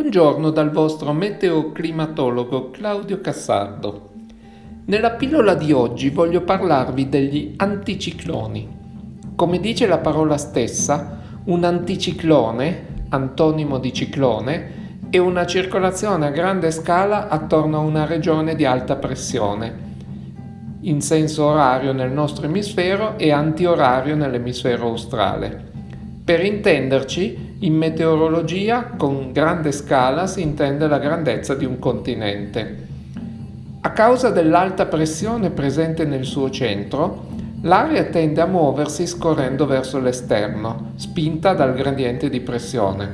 Buongiorno dal vostro meteoclimatologo Claudio Cassardo. Nella pillola di oggi voglio parlarvi degli anticicloni. Come dice la parola stessa, un anticiclone, antonimo di ciclone, è una circolazione a grande scala attorno a una regione di alta pressione, in senso orario nel nostro emisfero e antiorario nell'emisfero australe. Per intenderci, in meteorologia con grande scala si intende la grandezza di un continente. A causa dell'alta pressione presente nel suo centro, l'aria tende a muoversi scorrendo verso l'esterno, spinta dal gradiente di pressione.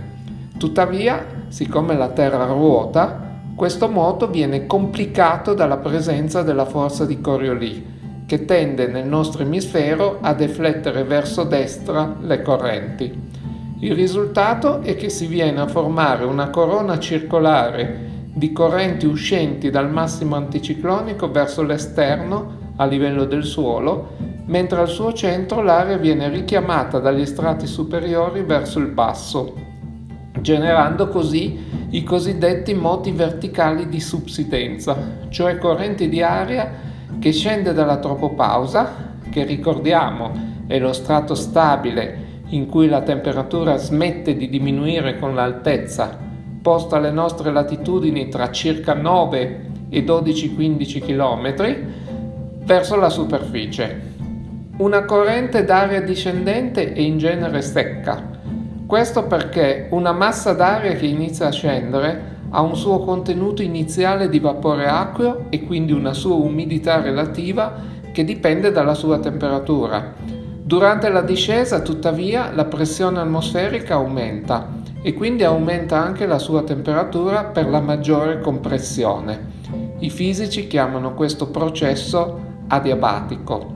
Tuttavia, siccome la Terra ruota, questo moto viene complicato dalla presenza della forza di Coriolis, che tende nel nostro emisfero a deflettere verso destra le correnti. Il risultato è che si viene a formare una corona circolare di correnti uscenti dal massimo anticiclonico verso l'esterno a livello del suolo, mentre al suo centro l'aria viene richiamata dagli strati superiori verso il basso, generando così i cosiddetti moti verticali di subsidenza, cioè correnti di aria che scende dalla tropopausa, che ricordiamo è lo strato stabile in cui la temperatura smette di diminuire con l'altezza, posta alle nostre latitudini tra circa 9 e 12-15 km, verso la superficie. Una corrente d'aria discendente è in genere secca. Questo perché una massa d'aria che inizia a scendere ha un suo contenuto iniziale di vapore acqueo e quindi una sua umidità relativa che dipende dalla sua temperatura. Durante la discesa, tuttavia, la pressione atmosferica aumenta e quindi aumenta anche la sua temperatura per la maggiore compressione. I fisici chiamano questo processo adiabatico.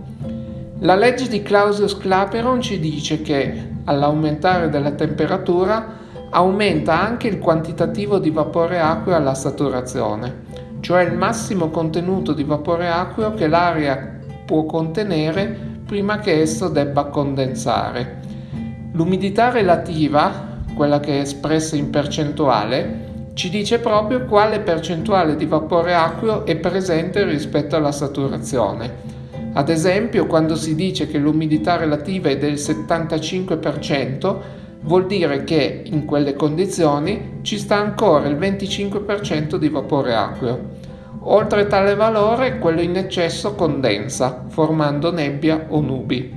La legge di Clausius-Clapeyron ci dice che all'aumentare della temperatura aumenta anche il quantitativo di vapore acqueo alla saturazione, cioè il massimo contenuto di vapore acqueo che l'aria può contenere prima che esso debba condensare. L'umidità relativa, quella che è espressa in percentuale, ci dice proprio quale percentuale di vapore acqueo è presente rispetto alla saturazione. Ad esempio, quando si dice che l'umidità relativa è del 75%, vuol dire che in quelle condizioni ci sta ancora il 25% di vapore acqueo. Oltre tale valore, quello in eccesso condensa, formando nebbia o nubi.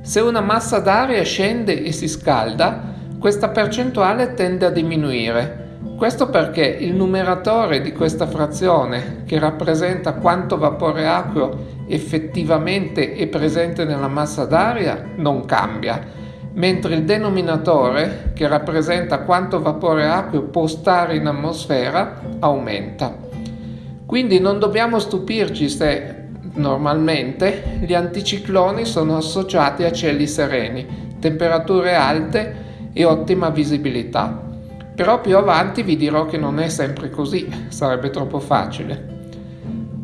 Se una massa d'aria scende e si scalda, questa percentuale tende a diminuire. Questo perché il numeratore di questa frazione, che rappresenta quanto vapore acqueo effettivamente è presente nella massa d'aria, non cambia, mentre il denominatore, che rappresenta quanto vapore acqueo può stare in atmosfera, aumenta. Quindi non dobbiamo stupirci se normalmente gli anticicloni sono associati a cieli sereni, temperature alte e ottima visibilità. Però più avanti vi dirò che non è sempre così, sarebbe troppo facile.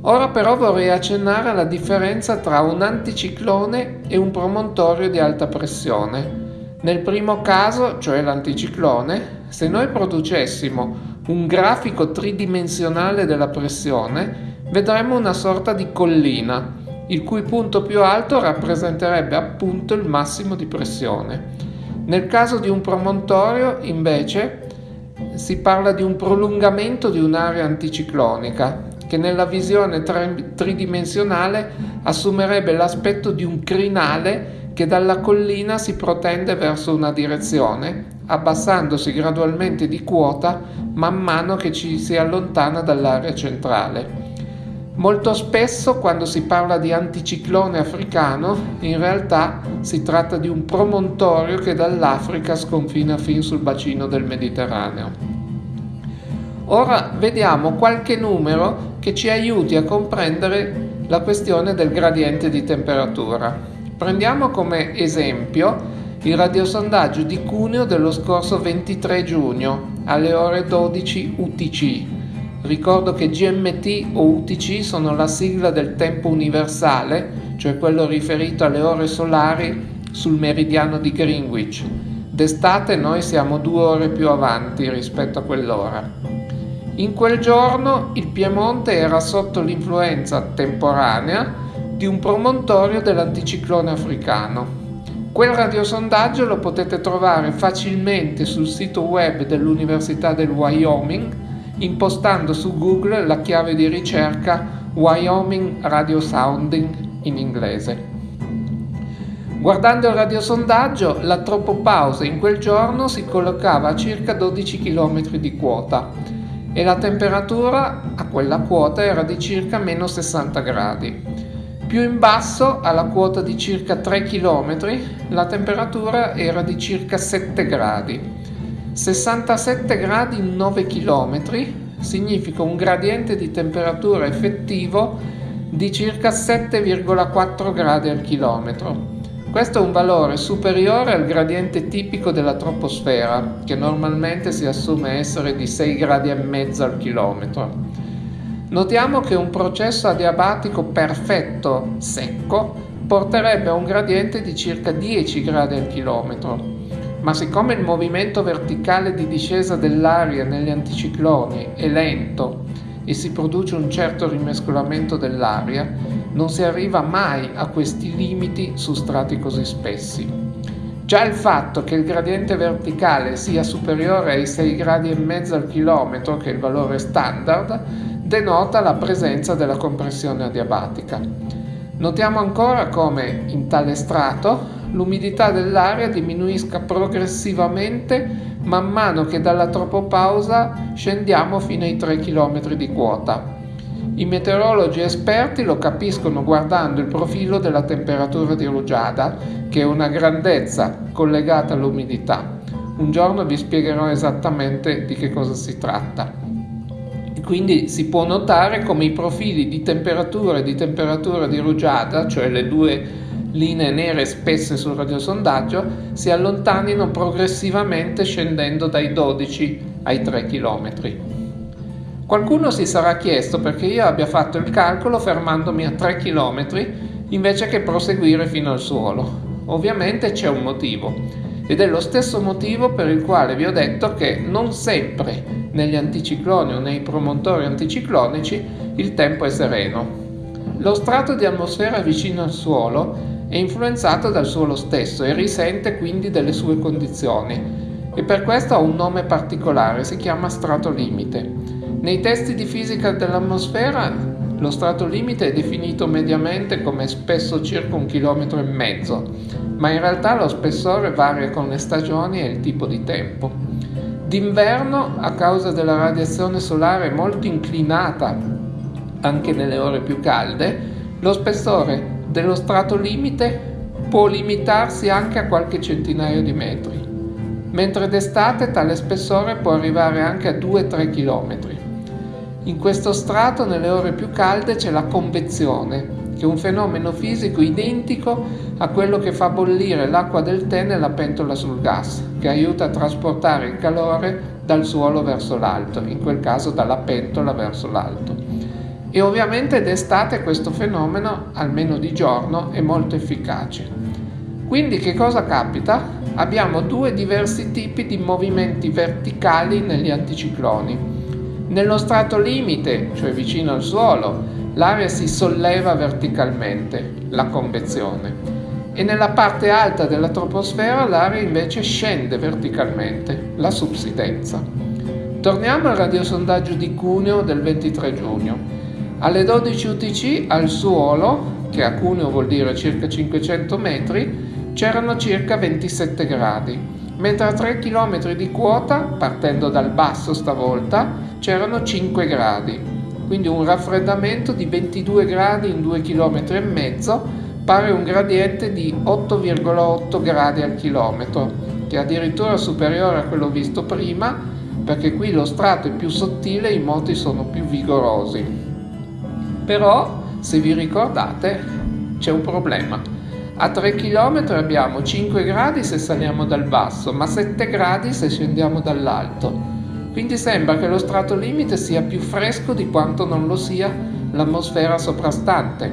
Ora però vorrei accennare alla differenza tra un anticiclone e un promontorio di alta pressione. Nel primo caso, cioè l'anticiclone, se noi producessimo un grafico tridimensionale della pressione, vedremmo una sorta di collina, il cui punto più alto rappresenterebbe appunto il massimo di pressione. Nel caso di un promontorio, invece, si parla di un prolungamento di un'area anticiclonica, che nella visione tridimensionale assumerebbe l'aspetto di un crinale che dalla collina si protende verso una direzione, abbassandosi gradualmente di quota man mano che ci si allontana dall'area centrale. Molto spesso quando si parla di anticiclone africano, in realtà si tratta di un promontorio che dall'Africa sconfina fin sul bacino del Mediterraneo. Ora vediamo qualche numero che ci aiuti a comprendere la questione del gradiente di temperatura. Prendiamo come esempio il radiosondaggio di Cuneo dello scorso 23 giugno alle ore 12 UTC. Ricordo che GMT o UTC sono la sigla del tempo universale, cioè quello riferito alle ore solari sul meridiano di Greenwich. D'estate noi siamo due ore più avanti rispetto a quell'ora. In quel giorno il Piemonte era sotto l'influenza temporanea di un promontorio dell'anticiclone africano. Quel radiosondaggio lo potete trovare facilmente sul sito web dell'Università del Wyoming impostando su Google la chiave di ricerca Wyoming Radio Sounding in inglese. Guardando il radiosondaggio, la tropopausa in quel giorno si collocava a circa 12 km di quota e la temperatura a quella quota era di circa meno 60 gradi. Più in basso, alla quota di circa 3 km, la temperatura era di circa 7 gradi. 67 gradi in 9 km significa un gradiente di temperatura effettivo di circa 7,4 gradi al chilometro. Questo è un valore superiore al gradiente tipico della troposfera, che normalmente si assume essere di 6 gradi e mezzo al chilometro. Notiamo che un processo adiabatico perfetto secco porterebbe a un gradiente di circa 10 gradi al chilometro, ma siccome il movimento verticale di discesa dell'aria negli anticicloni è lento e si produce un certo rimescolamento dell'aria, non si arriva mai a questi limiti su strati così spessi. Già il fatto che il gradiente verticale sia superiore ai 6 gradi e mezzo al chilometro, che è il valore standard, denota la presenza della compressione adiabatica. Notiamo ancora come in tale strato l'umidità dell'aria diminuisca progressivamente man mano che dalla tropopausa scendiamo fino ai 3 km di quota. I meteorologi esperti lo capiscono guardando il profilo della temperatura di rugiada, che è una grandezza collegata all'umidità. Un giorno vi spiegherò esattamente di che cosa si tratta. Quindi si può notare come i profili di temperatura e di temperatura di rugiada, cioè le due linee nere spesse sul radiosondaggio, si allontanino progressivamente scendendo dai 12 ai 3 km. Qualcuno si sarà chiesto perché io abbia fatto il calcolo fermandomi a 3 km invece che proseguire fino al suolo. Ovviamente c'è un motivo ed è lo stesso motivo per il quale vi ho detto che non sempre negli anticicloni o nei promontori anticiclonici il tempo è sereno. Lo strato di atmosfera vicino al suolo è influenzato dal suolo stesso e risente quindi delle sue condizioni e per questo ha un nome particolare, si chiama strato limite. Nei testi di fisica dell'atmosfera lo strato limite è definito mediamente come spesso circa un chilometro e mezzo, ma in realtà lo spessore varia con le stagioni e il tipo di tempo. D'inverno, a causa della radiazione solare molto inclinata anche nelle ore più calde, lo spessore dello strato limite può limitarsi anche a qualche centinaio di metri, mentre d'estate tale spessore può arrivare anche a 2-3 km. In questo strato, nelle ore più calde, c'è la convezione, che è un fenomeno fisico identico a quello che fa bollire l'acqua del tè nella pentola sul gas, che aiuta a trasportare il calore dal suolo verso l'alto, in quel caso dalla pentola verso l'alto. E ovviamente d'estate questo fenomeno, almeno di giorno, è molto efficace. Quindi che cosa capita? Abbiamo due diversi tipi di movimenti verticali negli anticicloni nello strato limite, cioè vicino al suolo, l'aria si solleva verticalmente, la convezione, e nella parte alta della troposfera l'aria invece scende verticalmente, la subsidenza. Torniamo al radiosondaggio di Cuneo del 23 giugno. Alle 12 UTC al suolo, che a Cuneo vuol dire circa 500 metri, c'erano circa 27 gradi, mentre a 3 km di quota, partendo dal basso stavolta, c'erano 5 gradi, quindi un raffreddamento di 22 gradi in 2 km e mezzo pare un gradiente di 8,8 gradi al chilometro, che è addirittura superiore a quello visto prima, perché qui lo strato è più sottile e i moti sono più vigorosi. Però, se vi ricordate, c'è un problema. A 3 km abbiamo 5 gradi se saliamo dal basso, ma 7 gradi se scendiamo dall'alto. Quindi sembra che lo strato limite sia più fresco di quanto non lo sia l'atmosfera soprastante.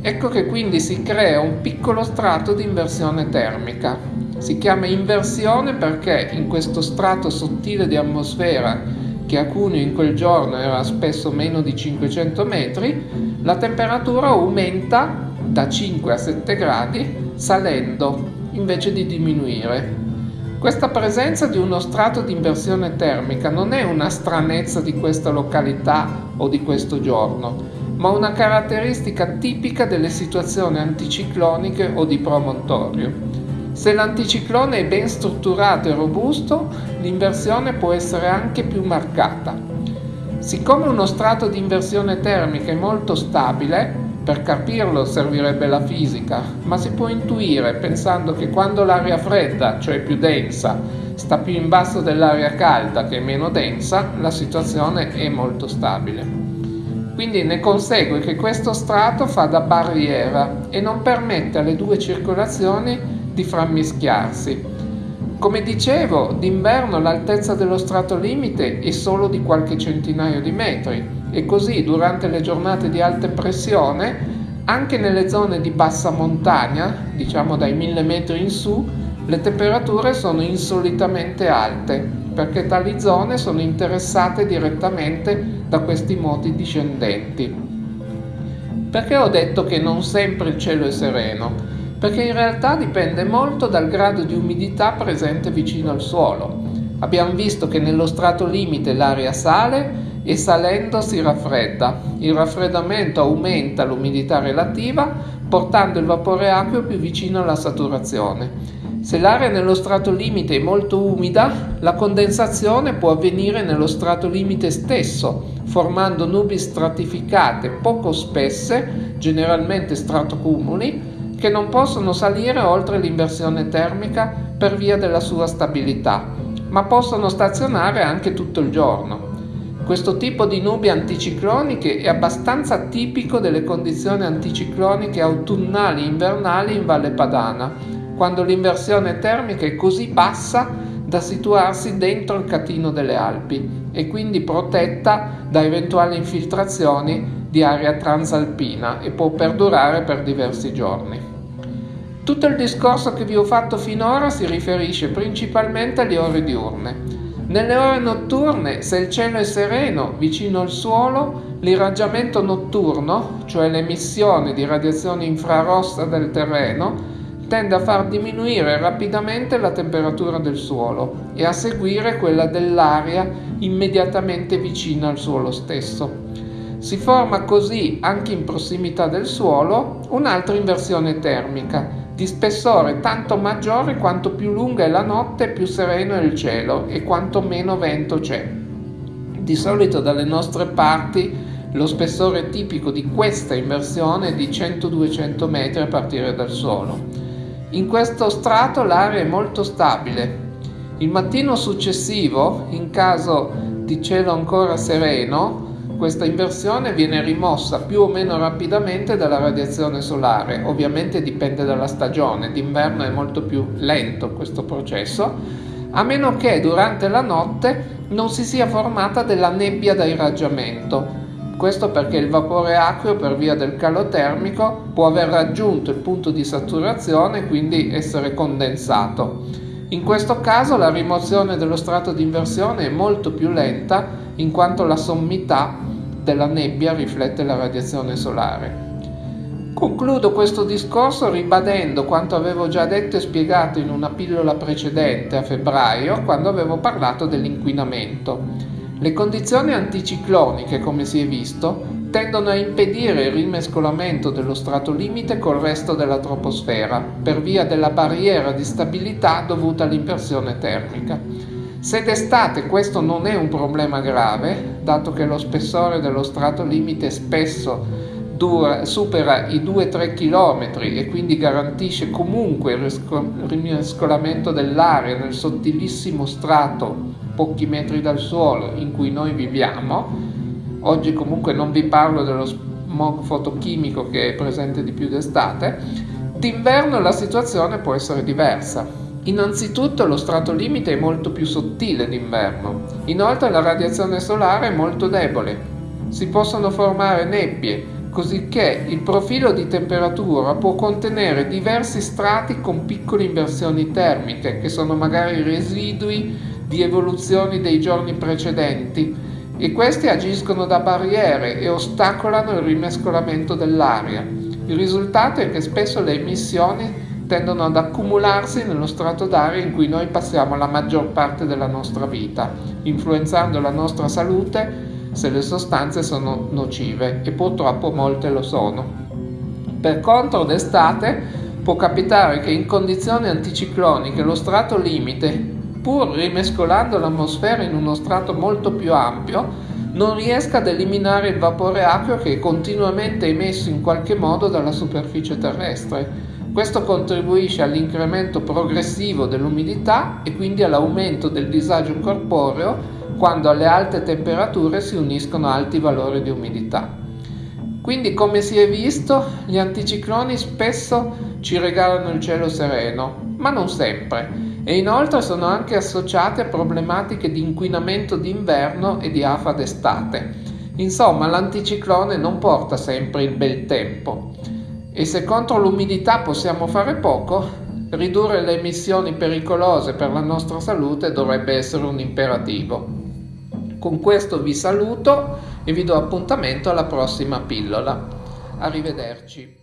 Ecco che quindi si crea un piccolo strato di inversione termica. Si chiama inversione perché in questo strato sottile di atmosfera che a Cuneo in quel giorno era spesso meno di 500 metri, la temperatura aumenta da 5 a 7 gradi salendo invece di diminuire. Questa presenza di uno strato di inversione termica non è una stranezza di questa località o di questo giorno, ma una caratteristica tipica delle situazioni anticicloniche o di promontorio. Se l'anticiclone è ben strutturato e robusto, l'inversione può essere anche più marcata. Siccome uno strato di inversione termica è molto stabile, per capirlo servirebbe la fisica, ma si può intuire pensando che quando l'aria fredda, cioè più densa, sta più in basso dell'aria calda che è meno densa, la situazione è molto stabile. Quindi ne consegue che questo strato fa da barriera e non permette alle due circolazioni di frammischiarsi. Come dicevo, d'inverno l'altezza dello strato limite è solo di qualche centinaio di metri e così durante le giornate di alta pressione, anche nelle zone di bassa montagna, diciamo dai 1000 metri in su, le temperature sono insolitamente alte perché tali zone sono interessate direttamente da questi moti discendenti. Perché ho detto che non sempre il cielo è sereno? perché in realtà dipende molto dal grado di umidità presente vicino al suolo. Abbiamo visto che nello strato limite l'aria sale e salendo si raffredda. Il raffreddamento aumenta l'umidità relativa portando il vapore acqueo più vicino alla saturazione. Se l'area nello strato limite è molto umida, la condensazione può avvenire nello strato limite stesso, formando nubi stratificate poco spesse, generalmente stratocumuli, che non possono salire oltre l'inversione termica per via della sua stabilità, ma possono stazionare anche tutto il giorno. Questo tipo di nubi anticicloniche è abbastanza tipico delle condizioni anticicloniche autunnali e invernali in Valle Padana, quando l'inversione termica è così bassa da situarsi dentro il catino delle Alpi e quindi protetta da eventuali infiltrazioni di aria transalpina e può perdurare per diversi giorni. Tutto il discorso che vi ho fatto finora si riferisce principalmente alle ore diurne. Nelle ore notturne, se il cielo è sereno, vicino al suolo, l'irraggiamento notturno, cioè l'emissione di radiazione infrarossa del terreno, tende a far diminuire rapidamente la temperatura del suolo e a seguire quella dell'aria immediatamente vicina al suolo stesso. Si forma così, anche in prossimità del suolo, un'altra inversione termica, di spessore tanto maggiore quanto più lunga è la notte più sereno è il cielo e quanto meno vento c'è. Di solito dalle nostre parti lo spessore tipico di questa inversione è di 100-200 metri a partire dal suolo. In questo strato l'aria è molto stabile. Il mattino successivo, in caso di cielo ancora sereno, questa inversione viene rimossa più o meno rapidamente dalla radiazione solare, ovviamente dipende dalla stagione, d'inverno è molto più lento questo processo, a meno che durante la notte non si sia formata della nebbia da irraggiamento. Questo perché il vapore acqueo per via del calo termico può aver raggiunto il punto di saturazione e quindi essere condensato. In questo caso la rimozione dello strato di inversione è molto più lenta in quanto la sommità della nebbia riflette la radiazione solare. Concludo questo discorso ribadendo quanto avevo già detto e spiegato in una pillola precedente a febbraio quando avevo parlato dell'inquinamento. Le condizioni anticicloniche, come si è visto, tendono a impedire il rimescolamento dello strato limite col resto della troposfera per via della barriera di stabilità dovuta all'inversione termica. Se d'estate questo non è un problema grave, dato che lo spessore dello strato limite spesso dura, supera i 2-3 km e quindi garantisce comunque il rimescolamento dell'aria nel sottilissimo strato pochi metri dal suolo in cui noi viviamo, oggi comunque non vi parlo dello smog fotochimico che è presente di più d'estate, d'inverno la situazione può essere diversa. Innanzitutto lo strato limite è molto più sottile d'inverno, inoltre la radiazione solare è molto debole. Si possono formare nebbie, cosicché il profilo di temperatura può contenere diversi strati con piccole inversioni termiche, che sono magari residui di evoluzioni dei giorni precedenti, e questi agiscono da barriere e ostacolano il rimescolamento dell'aria. Il risultato è che spesso le emissioni tendono ad accumularsi nello strato d'aria in cui noi passiamo la maggior parte della nostra vita, influenzando la nostra salute se le sostanze sono nocive e purtroppo molte lo sono. Per contro d'estate può capitare che in condizioni anticicloniche lo strato limite, pur rimescolando l'atmosfera in uno strato molto più ampio, non riesca ad eliminare il vapore acqueo che è continuamente emesso in qualche modo dalla superficie terrestre. Questo contribuisce all'incremento progressivo dell'umidità e quindi all'aumento del disagio corporeo quando alle alte temperature si uniscono alti valori di umidità. Quindi come si è visto, gli anticicloni spesso ci regalano il cielo sereno, ma non sempre, e inoltre sono anche associati a problematiche di inquinamento d'inverno e di afa d'estate. Insomma, l'anticiclone non porta sempre il bel tempo. E se contro l'umidità possiamo fare poco, ridurre le emissioni pericolose per la nostra salute dovrebbe essere un imperativo. Con questo vi saluto e vi do appuntamento alla prossima pillola. Arrivederci.